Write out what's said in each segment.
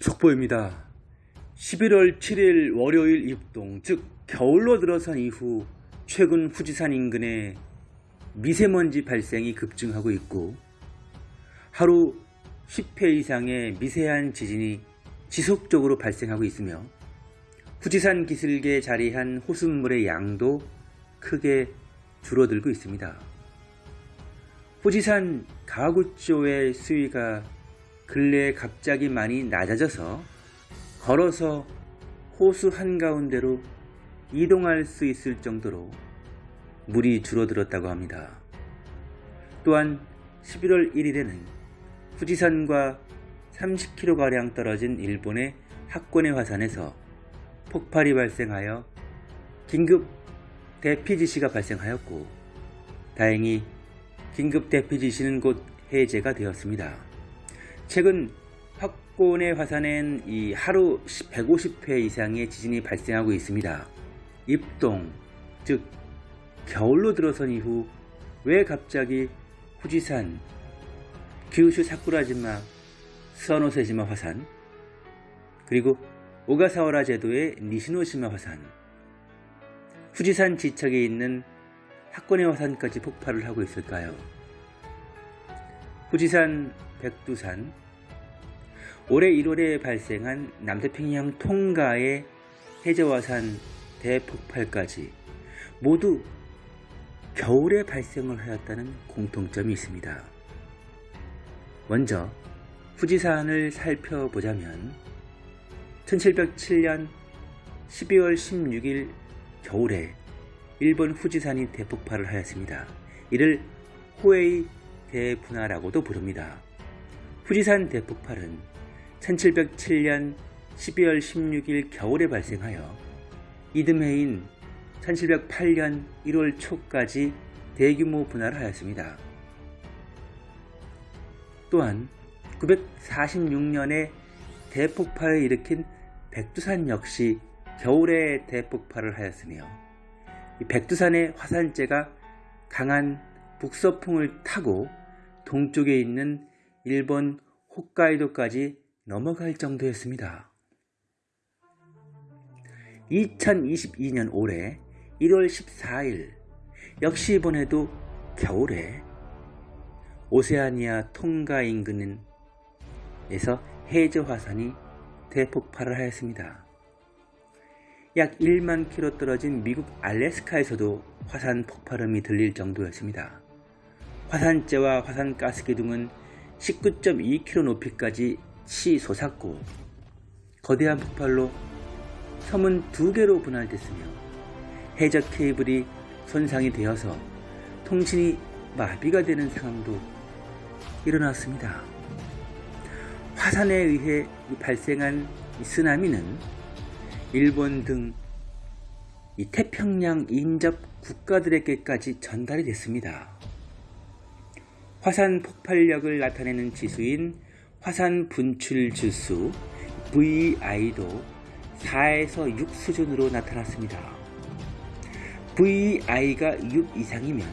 속보입니다. 11월 7일 월요일 입동, 즉 겨울로 들어선 이후 최근 후지산 인근에 미세먼지 발생이 급증하고 있고 하루 10회 이상의 미세한 지진이 지속적으로 발생하고 있으며 후지산 기슭에 자리한 호수물의 양도 크게 줄어들고 있습니다. 후지산 가구조의 수위가 근래에 갑자기 많이 낮아져서 걸어서 호수 한가운데로 이동할 수 있을 정도로 물이 줄어들었다고 합니다. 또한 11월 1일에는 후지산과 30km가량 떨어진 일본의 학권의 화산에서 폭발이 발생하여 긴급 대피 지시가 발생하였고 다행히 긴급 대피 지시는 곧 해제가 되었습니다. 최근 학권의 화산엔 이 하루 150회 이상의 지진이 발생하고 있습니다. 입동, 즉 겨울로 들어선 이후 왜 갑자기 후지산, 규슈 사쿠라지마, 스와노세지마 화산, 그리고 오가사와라 제도의 니시노시마 화산, 후지산 지척에 있는 학권의 화산까지 폭발을 하고 있을까요? 후지산, 백두산, 올해 1월에 발생한 남태평양 통가의 해저화산 대폭발까지 모두 겨울에 발생을 하였다는 공통점이 있습니다. 먼저 후지산을 살펴보자면 1707년 12월 16일 겨울에 일본 후지산이 대폭발을 하였습니다. 이를 호에이 대분화라고도 부릅니다. 후지산 대폭발은 1707년 12월 16일 겨울에 발생하여 이듬해인 1708년 1월 초까지 대규모 분화를 하였습니다. 또한 946년에 대폭발을 일으킨 백두산 역시 겨울에 대폭발을 하였으며 백두산의 화산재가 강한 북서풍을 타고 동쪽에 있는 일본 홋카이도까지 넘어갈 정도였습니다. 2022년 올해 1월 14일 역시 이번에도 겨울에 오세아니아 통가 인근에서 해저 화산이 대폭발을 하였습니다. 약 1만 킬로 떨어진 미국 알래스카에서도 화산 폭발음이 들릴 정도였습니다. 화산재와 화산가스 기둥은 19.2km 높이까지 치솟았고 거대한 폭발로 섬은 두 개로 분할됐으며 해저 케이블이 손상이 되어서 통신이 마비가 되는 상황도 일어났습니다. 화산에 의해 발생한 쓰나미는 일본 등 태평양 인접 국가들에게까지 전달이 됐습니다. 화산 폭발력을 나타내는 지수인 화산 분출 지수 VI도 4에서 6 수준으로 나타났습니다. VI가 6 이상이면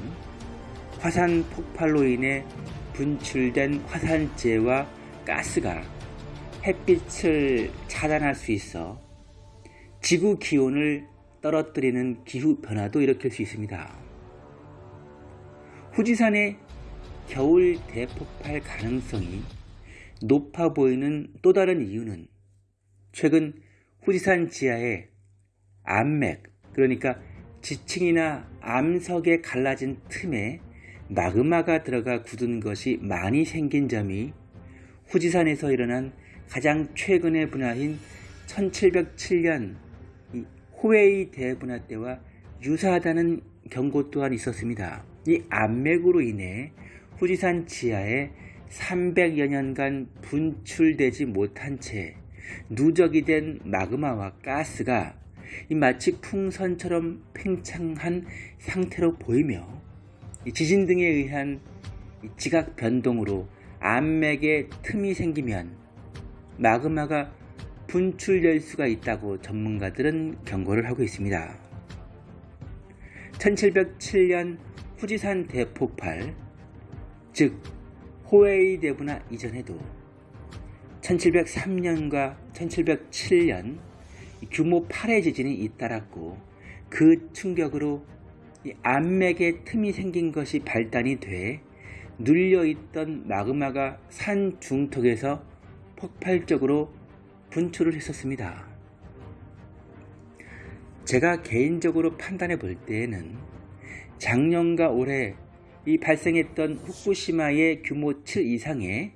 화산 폭발로 인해 분출된 화산재와 가스가 햇빛을 차단할 수 있어 지구 기온을 떨어뜨리는 기후 변화도 일으킬 수 있습니다. 후지산의 겨울 대폭발 가능성이 높아 보이는 또 다른 이유는 최근 후지산 지하에 암맥, 그러니까 지층이나 암석에 갈라진 틈에 마그마가 들어가 굳은 것이 많이 생긴 점이 후지산에서 일어난 가장 최근의 분화인 1707년 호웨이 대분화 때와 유사하다는 경고 또한 있었습니다. 이 암맥으로 인해 후지산 지하에 300여 년간 분출되지 못한 채 누적이 된 마그마와 가스가 마치 풍선처럼 팽창한 상태로 보이며 지진 등에 의한 지각 변동으로 암맥에 틈이 생기면 마그마가 분출될 수가 있다고 전문가들은 경고를 하고 있습니다. 1707년 후지산 대폭발, 즉 호웨이 대분화 이전에도 1703년과 1707년 규모 8의 지진이 잇따랐고 그 충격으로 이 암맥에 틈이 생긴 것이 발단이 돼 눌려있던 마그마가 산 중턱에서 폭발적으로 분출을 했었습니다. 제가 개인적으로 판단해 볼 때에는 작년과 올해 이 발생했던 후쿠시마의 규모 7 이상의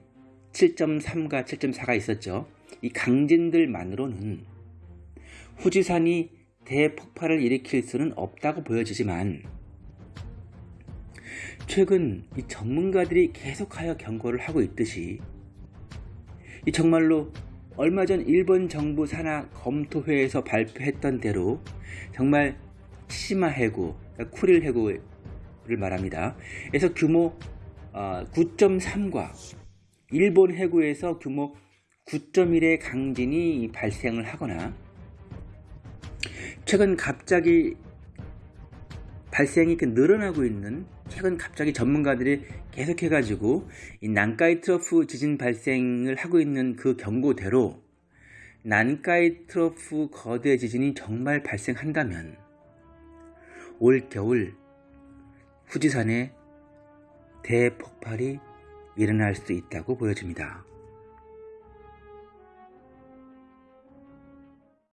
7.3과 7.4가 있었죠. 이 강진들만으로는 후지산이 대폭발을 일으킬 수는 없다고 보여지지만 최근 이 전문가들이 계속하여 경고를 하고 있듯이 이 정말로 얼마 전 일본 정부 산하 검토회에서 발표했던 대로 정말 치시마 해구, 쿠릴 해구 를 말합니다. 그래서 규모 9.3과 일본 해구에서 규모 9.1의 강진이 발생을 하거나 최근 갑자기 발생이 늘어나고 있는 최근 갑자기 전문가들이 계속해가지고 이 난카이 트러프 지진 발생을 하고 있는 그 경고대로 난카이 트러프 거대 지진이 정말 발생한다면 올 겨울 후지산에 대폭발이 일어날 수 있다고 보여집니다.